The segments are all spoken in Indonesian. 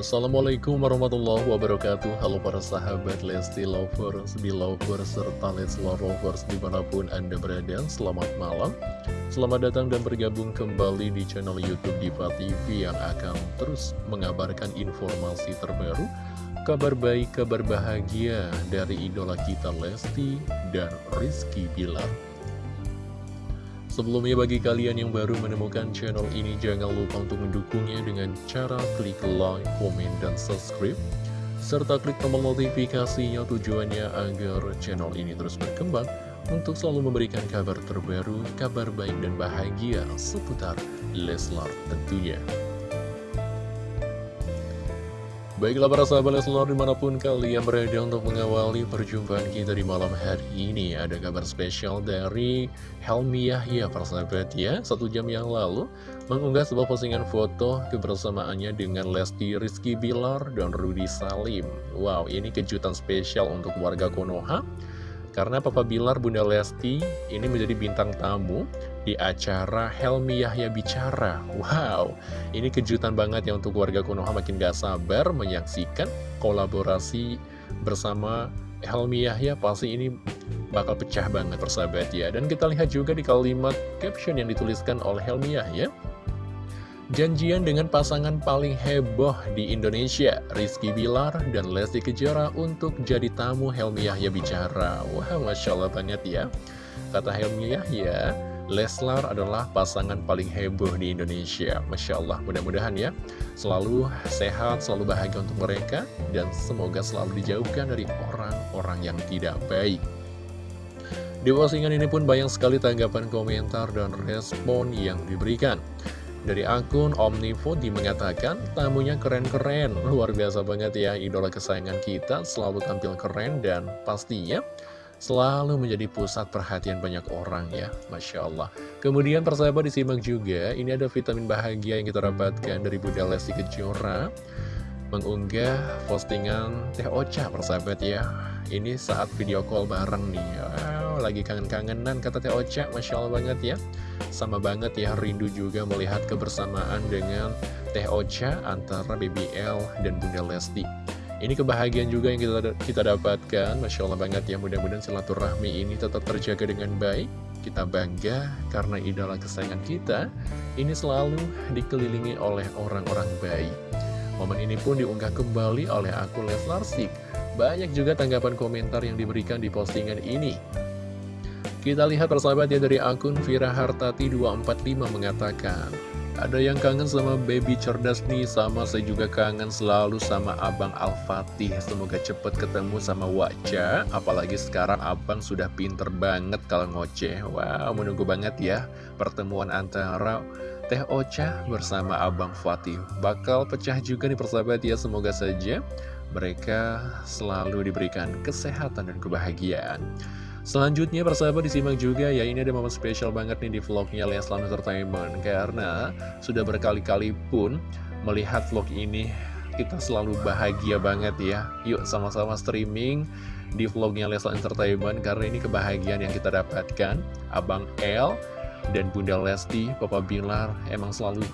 Assalamualaikum warahmatullahi wabarakatuh. Halo para sahabat Lesti Lovers, Belovers, serta Leslar Lovers di mana pun Anda berada. Selamat malam. Selamat datang dan bergabung kembali di channel Youtube Diva TV Yang akan terus mengabarkan informasi terbaru Kabar baik, kabar bahagia dari idola kita Lesti dan Rizky Bilar Sebelumnya bagi kalian yang baru menemukan channel ini jangan lupa untuk mendukungnya dengan cara klik like, komen, dan subscribe serta klik tombol notifikasinya tujuannya agar channel ini terus berkembang untuk selalu memberikan kabar terbaru, kabar baik dan bahagia seputar Leslar tentunya. Baiklah para sahabat Leslar di mana pun kalian berada untuk mengawali perjumpaan kita di malam hari ini. Ada kabar spesial dari Helmi Yahya para sahabat ya. Satu jam yang lalu mengunggah sebuah postingan foto kebersamaannya dengan Lesti Rizky Bilar dan Rudy Salim. Wow ini kejutan spesial untuk warga Konoha. Karena Papa Bilar Bunda Lesti ini menjadi bintang tamu di acara Helmi Yahya Bicara. Wow, ini kejutan banget ya untuk warga Konoha makin gak sabar menyaksikan kolaborasi bersama Helmi Yahya. Pasti ini bakal pecah banget persahabat ya. Dan kita lihat juga di kalimat caption yang dituliskan oleh Helmi Yahya. Janjian dengan pasangan paling heboh di Indonesia, Rizky Bilar dan Lesti Kejora untuk jadi tamu Helmi Yahya bicara. Wah, Masya Allah banget ya. Kata Helmi Yahya, Leslar adalah pasangan paling heboh di Indonesia. Masya Allah, mudah-mudahan ya selalu sehat, selalu bahagia untuk mereka, dan semoga selalu dijauhkan dari orang-orang yang tidak baik. Di postingan ini pun banyak sekali tanggapan komentar dan respon yang diberikan. Dari akun Omnifodi mengatakan, tamunya keren-keren, luar biasa banget ya, idola kesayangan kita selalu tampil keren dan pastinya selalu menjadi pusat perhatian banyak orang ya, Masya Allah. Kemudian persahabat disimak juga, ini ada vitamin bahagia yang kita dapatkan dari Bunda Lesti Kejora, mengunggah postingan Teh Ocha persahabat ya. Ini saat video call bareng nih, wow, lagi kangen-kangenan kata Teh Ocha, Masya Allah banget ya. Sama banget ya, rindu juga melihat kebersamaan dengan Teh Ocha antara BBL dan Bunda Lesti. Ini kebahagiaan juga yang kita kita dapatkan, Masya Allah banget ya, mudah-mudahan silaturahmi ini tetap terjaga dengan baik. Kita bangga karena idola kesayangan kita ini selalu dikelilingi oleh orang-orang baik. Momen ini pun diunggah kembali oleh akun Leslar Sik. Banyak juga tanggapan komentar yang diberikan di postingan ini. Kita lihat persahabat ya dari akun Vira Hartati 245 mengatakan Ada yang kangen sama baby cerdas nih Sama saya juga kangen selalu sama Abang Al-Fatih. Semoga cepet ketemu sama wajah Apalagi sekarang Abang sudah pinter banget kalau ngoceh. Wow menunggu banget ya Pertemuan antara Teh Ocha bersama Abang Fatih. Bakal pecah juga nih persahabat ya Semoga saja mereka selalu diberikan kesehatan dan kebahagiaan Selanjutnya persahabat disimak juga ya ini ada momen spesial banget nih di vlognya Leslar Entertainment Karena sudah berkali-kali pun melihat vlog ini kita selalu bahagia banget ya. Yuk sama-sama streaming di vlognya Leslar Entertainment Karena ini kebahagiaan yang kita dapatkan. Abang L dan Bunda Lesti, Papa Bilar emang selalu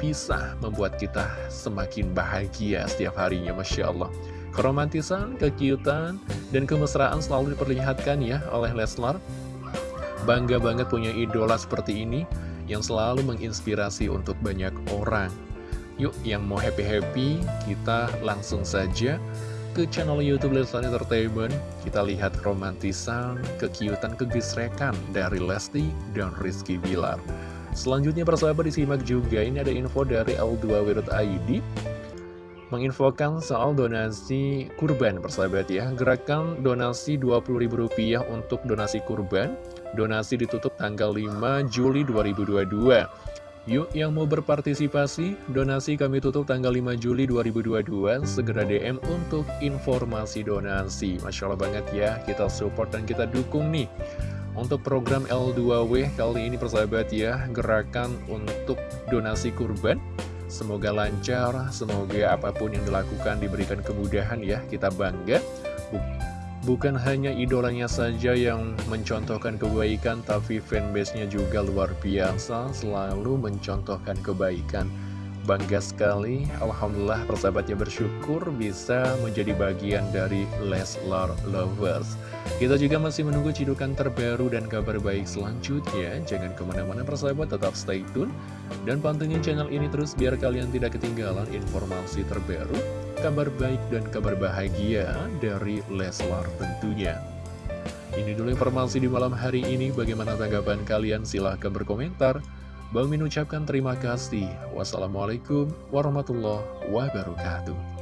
bisa membuat kita semakin bahagia setiap harinya Masya Allah Keromantisan, kekiutan, dan kemesraan selalu diperlihatkan ya oleh Leslar. Bangga banget punya idola seperti ini yang selalu menginspirasi untuk banyak orang. Yuk, yang mau happy-happy, kita langsung saja ke channel Youtube Leslar Entertainment. Kita lihat keromantisan, kekiutan, kegesrekan dari Lesti dan Rizky Bilar. Selanjutnya persahabat disimak juga, ini ada info dari L2W.id menginfokan soal donasi kurban persahabat ya. Gerakan donasi Rp20.000 untuk donasi kurban. Donasi ditutup tanggal 5 Juli 2022 Yuk yang mau berpartisipasi, donasi kami tutup tanggal 5 Juli 2022 Segera DM untuk informasi donasi. Masya Allah banget ya, kita support dan kita dukung nih. Untuk program L2W kali ini persahabat ya Gerakan untuk donasi kurban Semoga lancar, semoga apa pun yang dilakukan diberikan kemudahan ya, kita bangga. Bukan hanya idolanya saja yang mencontohkan kebaikan, tapi fanbase-nya juga luar biasa, selalu mencontohkan kebaikan. Bangga sekali, Alhamdulillah persahabatnya bersyukur bisa menjadi bagian dari Leslar Lovers. Kita juga masih menunggu cidukan terbaru dan kabar baik selanjutnya. Jangan ke mana-mana persahabat, tetap stay tune. Dan pantengin channel ini terus biar kalian tidak ketinggalan informasi terbaru, kabar baik dan kabar bahagia dari Leslar tentunya. Ini dulu informasi di malam hari ini. Bagaimana tanggapan kalian? Silahkan berkomentar. Bang Min ucapkan terima kasih. Wassalamualaikum warahmatullahi wabarakatuh.